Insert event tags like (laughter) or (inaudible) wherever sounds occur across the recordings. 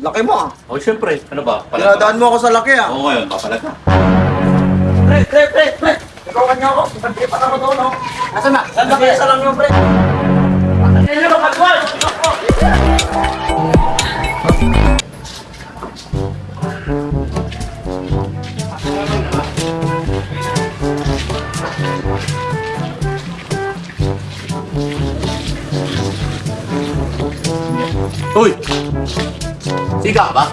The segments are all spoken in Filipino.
Laki mo ah. O, syempre. Ano ba? Pinadaan mo ako sa laki ah. Oo, ngayon. Papalag ka. Pre, pre, pre, pre. Ikaw kanya ako. Pagkiri pa ako doon, no? Nasaan na? Saan na kaya sa lang yung pre? Ano yung magwal? Siga ka ba?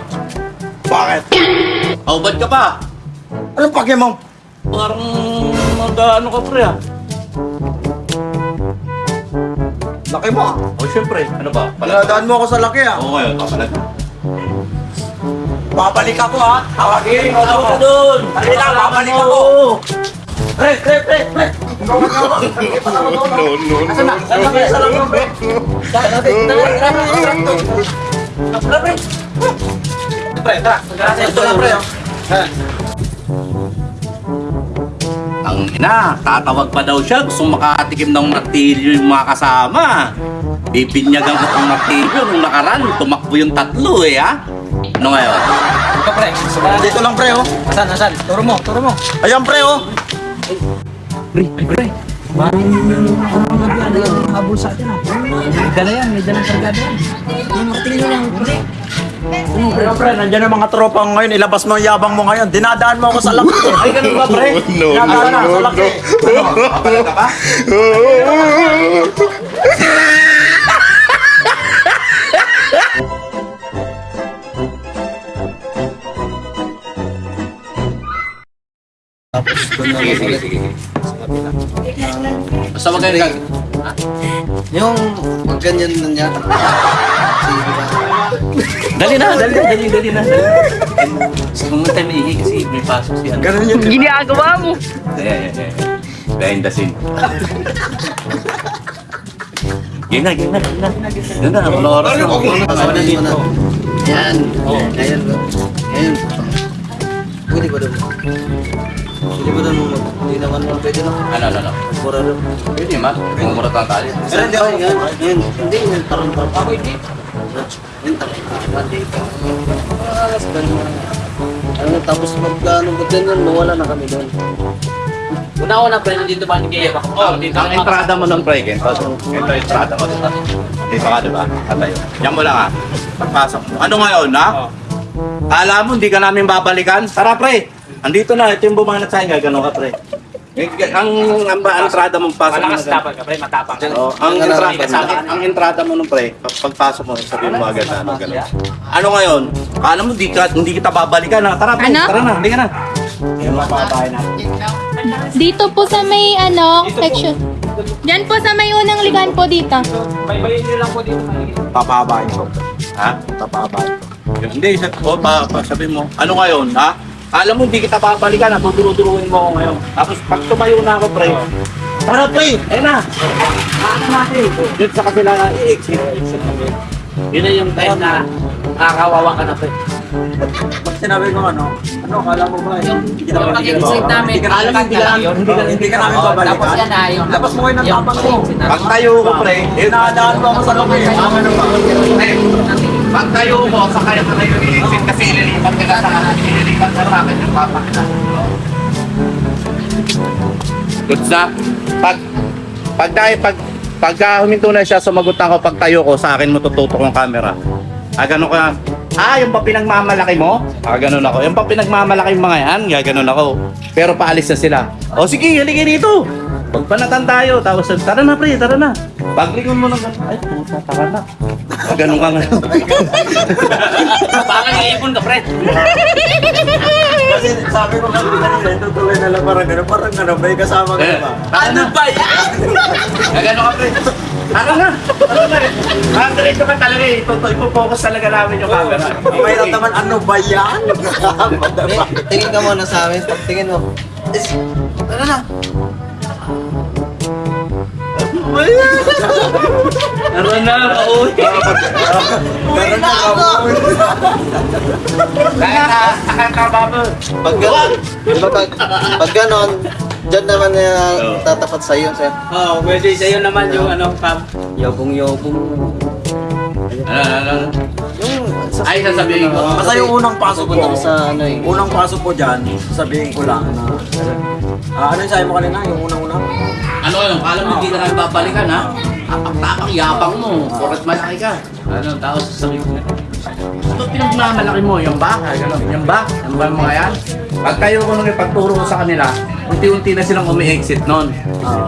Bakit? Oh, ba't ka pa? Anong pake mo? Parang mag-ano ka pre ah. Laki mo ah. O, syempre. Ano ba? Palag. Pinadaan mo ako sa laki ah. Oo, ngayon. Papalag. Babalik ako ah. Tawagin mo ako. doon! Dali lang, babalik ako. Pre, pre, pre, pre. No? Kaya sa lang yung pre? Saan na? Tara, tara, tara, tara. Tara, pre. Pre, tara. Ito na, pre. oh. Ang ina, tatawag pa daw siya. Gusto makatikim ng martilyo yung mga kasama. Bibinyagan ko ng martilyo nung nakaraan. Tumakbo yung tatlo eh ha. Ano ngayon? Ito, pre. Dito lang, pre, oh. Asan, asan? Turo mo, turo mo. Ayan, pre, oh. Pre, pre. Parang parang ano habol sa atin ah. May dala yan, may dalang kargada yan. Yung martilyo lang, pre. Pero pre, nandiyan ang mga tropa ko ngayon. Ilabas mo ang yabang mo ngayon. Dinadaan mo ako sa laki. (laughs) Ay, ganun ba pre? No, Dinadaan na, no, sa no, laki. no. Papalag ka ba? Sige, sige, sige. Basta wag kayo kag... Yung pag ganyan na niya. Dali na, dali na, dali, dali na. Gusto mo tayo maihi kasi may pasok si ano. Ganun yun. Ginagawa mo. Eh, eh, eh. Behind the scene. Game na, game na, game na. Game na, wala oras na. Ano na dito? Yan. Ayan bro. Ayan. Pwede ba doon? Pwede ba doon? Hindi naman mo pwede lang. Ano, ano, ano. Mura doon. Pwede man, mumurat lang tayo. Pero hindi ako yan. Yan. Hindi. Yan. Tarong tarong. Ako hindi. Yan. Tarong tarong. Alas ba naman? Ano, tapos pag ano ba ganyan, mawala na kami doon. Una-una pre, nandito ba ni Kaya? Oh, ang entrada mo ng pre, Ken. Ito yung entrada mo. Dito ka, di ba? Atayo. Yan mo lang ah. Pagpasok mo. Ano ngayon, ha? Kala mo, hindi ka namin babalikan? Tara, pre. Andito na. Ito yung bumanat sa inyo. Ganun ka, pre. Eh, Ang, ang, ang entrada mo, pasok mo na Malakas ganun. tapang ka pre, matapang ka. Oh, ang entrada, entrada. ang, ang entrada mo nung pre, pag- pagpasok mo, sabihin mo agad na ano, gano'n. Ano ngayon? Kala mo, di, ka, hindi kita babalikan ha? Tara, pre, Ano? tara na, hindi ka na. Dito po sa may ano, section. Diyan po sa may unang ligan po dito. May bayin nyo lang po dito. Papabain ko. Ha? Papabain ko. Hindi, sa, o, pa, pa, sabi mo, ano ngayon, ha? Alam mo, hindi kita babalikan, ha? Tuturo-turuin mo ako ngayon. Tapos, pag tumayo na ako, pre, tara, pre, eh na. Ano natin? Dito sa kabila, i-exit. Yun na yung time na nakakawawa ka na, pre. Pag sinabi ko ano, ano, kala mo ba? Hindi kita Yung babalikan. pag-exit namin, Hindi ka namin alam mo, babalikan. yun. Hindi ka hindi ka namin babalikan. Tapos yan na yung... Labas mo kayo ng yung tapang mo. pag-exit namin. Pag tayo ko, pre, eh, Dinadaan mo ako sa laki. Ano ba? Pre, pag tayo mo, sa kaya ka tayo i-exit kasi ililipat na sa akin, ililipat ka sa akin yung papa ka. Goods na. Pag, pag tayo, pag, pagka huminto na siya, sumagot ako, pag tayo ko, sa akin mo tututok yung camera. Ah, ganun ka. Ah, yung pa pinagmamalaki mo? Ah, ganun ako. Yung pa pinagmamalaki yung mga yan, gaganon ako. Pero paalis na sila. O sige, halika dito. Pagpanatan tayo. Tapos, tara na pre, tara na. Paglingon mo ng ganun. Ay, puta, tara na. Ganun ka nga. Baka iipon ka pre. Kasi sabi ko kasi kanina, tutuloy na lang parang gano'n. Parang gano'n, may kasama ka Eh, ba? Ano ba yan? Gagano ka pre. Tara na. Tara na. Ah, diretso ka talaga eh. Ito, ipo-focus talaga namin yung camera. Mahirap naman, ano ba yan? Eh, Tingin ka muna sa amin. Pagtingin mo. Ano na? Tara na. Uy. Meron na ako. Kaya na. Akan ka babo. Pag ganon, di ba pag, pag ganon, dyan naman na Oo. tatapat sa'yo. Sa'yo. Oo, pwede sa'yo naman yung ano, pam. Yobong-yobong. Ano, ano, ano? Sa Ay, sasabihin ko. Basta yung unang pasok ko, sa ano eh. unang pasok ko dyan, sabihin ko lang na, ah, ano yung sabi mo kanina, yung unang-unang? Ano yun? Kala mo hindi na babalikan ha? Apak-tapang yapang mo. Porot malaki ka. Ano, tapos sasabihin ko na. Ano pinagmamalaki mo? Yung ba? Yung ba? Yung ba mga yan? Pag tayo ko nung ipagturo ko sa kanila, unti-unti na silang umi-exit nun.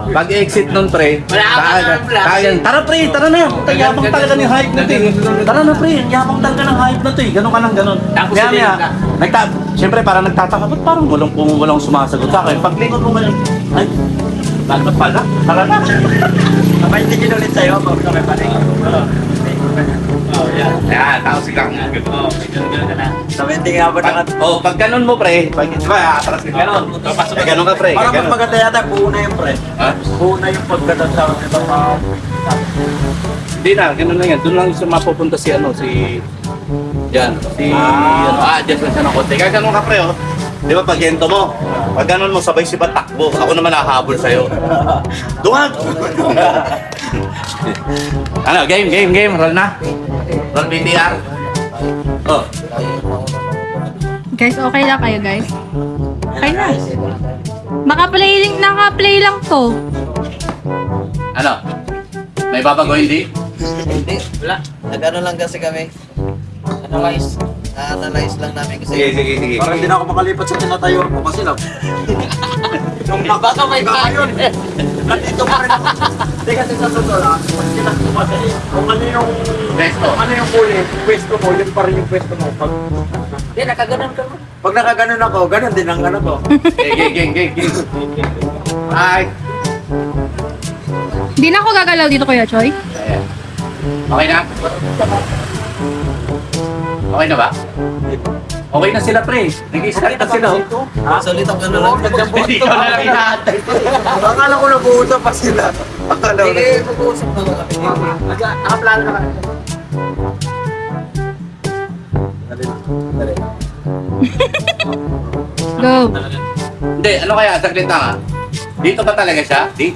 Pag exit nun, pre, taga- taga- tara pre, tara na. Ang yabang talaga ng hype na to eh. Tara na pre, ang yabang talaga ng hype na to eh. Ganun ka lang ganun. Tapos maya, na. nagta Siyempre, parang nagtataka, ba't parang walang pum walang sumasagot sa akin? Paglingon mo man, ay, bakit pala? Tara na. (laughs) May tingin ulit sa'yo, pag kami pa rin. Oh, yan. Yan, tapos ikaw. Oh, Sabi, tingin nga ba Pag, na oh, pag ganun mo, pre, pag, di ba, atras ka ganun. Pag ganun ka, pre. Parang mas ganun. maganda yata, buo na yung pre. Ha? Buo na yung pagdating sa mga... Hindi na, ganun lang yan. Doon lang siya mapupunta si, ano, si... Yan, si... Ah. Ano, ah, adjust lang siya ng konti. Kaya ganun ka, pre, oh. Di ba, pag mo, pag ganun mo, sabay si takbo. Ako naman nakahabol sa'yo. (laughs) Duwag! (laughs) ano, game, game, game. Roll na. Roll BTR. Oh, Guys, okay lang kayo, guys. Okay na. Maka-play, naka-play lang to. ano? May babago hindi? Hindi. Wala. Nag-ano lang kasi kami. Analyze. Na-analyze lang namin kasi. Sige, sige, sige. Parang hindi na ako makalipat sa tinatayo ko kasi lang. Yung baka may yun. Nandito pa rin ako. Hindi kasi sa sunod ah, pag tinakbo kasi, kung ano yung... Pwesto. Kung ano yung huli, pwesto mo, yun pa rin yung pwesto mo. Pag, Hindi, nakaganon ka mo. pag nakaganon ako, ganun din ang ano ko. Game, game, game. Ay. Hindi na ako gagalaw dito, Kuya Choy. Okay na? Okay na ba? Okay na sila, pre. Nag-start na sila, oh. Ha? Salit ang ano lang. Hindi ko na lang inaantay. Akala ko nag-uusap pa sila. Akala ko Sige, mag-uusap na kami. Nakaplano na ka. (laughs) Go. Hindi, ano kaya? Saglit lang, ha? Dito ba talaga siya? Di?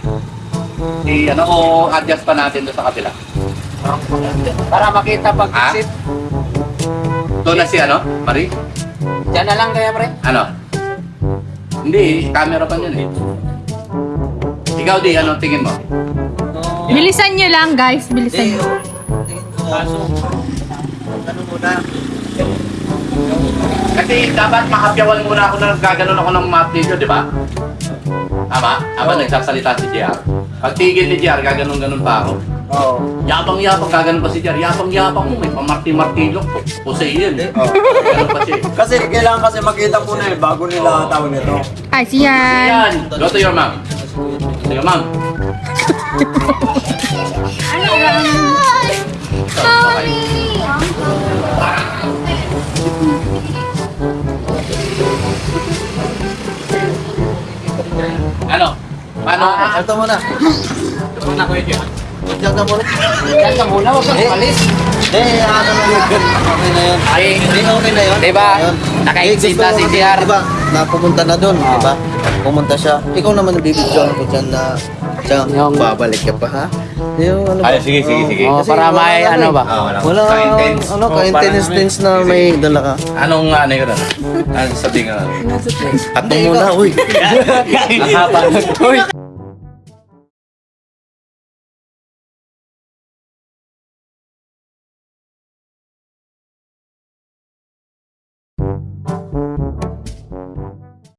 Di, ano, o adjust pa natin doon sa kabila? Para makita pag Ha? exit. Doon na si, ano, Marie? Diyan na lang kaya, pre. Ano? Hindi, camera pa yun, eh. Ikaw, di, ano tingin mo? Bilisan nyo lang, guys. Bilisan nyo. Ano muna? Kasi dapat makapyawan muna ako na gaganon ako ng map video, di ba? Tama? Habang nagsasalita si JR. Pag tigil ni JR, gaganon-ganon pa ako. Oo. Yabang-yabang, gaganon pa si JR. Yabang-yabang mo, may pamarti-martilok. Poseidon. Oo. Gaganon pa siya. Kasi kailangan kasi makita muna eh, bago nila tawag nito. Ay, siyan. Yan! Go to your mom. Sige, ma'am. Ano lang? Mommy! Ano? Paano? Ah, ito muna. Una ko yun. Muna. Diyan ka muna, huwag kang Eh. umalis. Eh, ano na yun. Okay na yun. Ay, okay na yun. Diba? Naka-exit na si JR. Diba? Napupunta na dun, diba? Pumunta siya. Ikaw naman nabibidyoan ko dyan na Diyan, Yung- babalik ka pa ha? Yung ano Ay, sige, sige, sige. Oh, para wala may ano eh. ba? Ah, wala. Wala, Ka-intense. ano, Oh, ka-intense parang- tense na may dala ka. Anong ano yun? Ano? Ano sabihin ka? Ato muna, uy. (laughs) Ang haba. (laughs) Uy.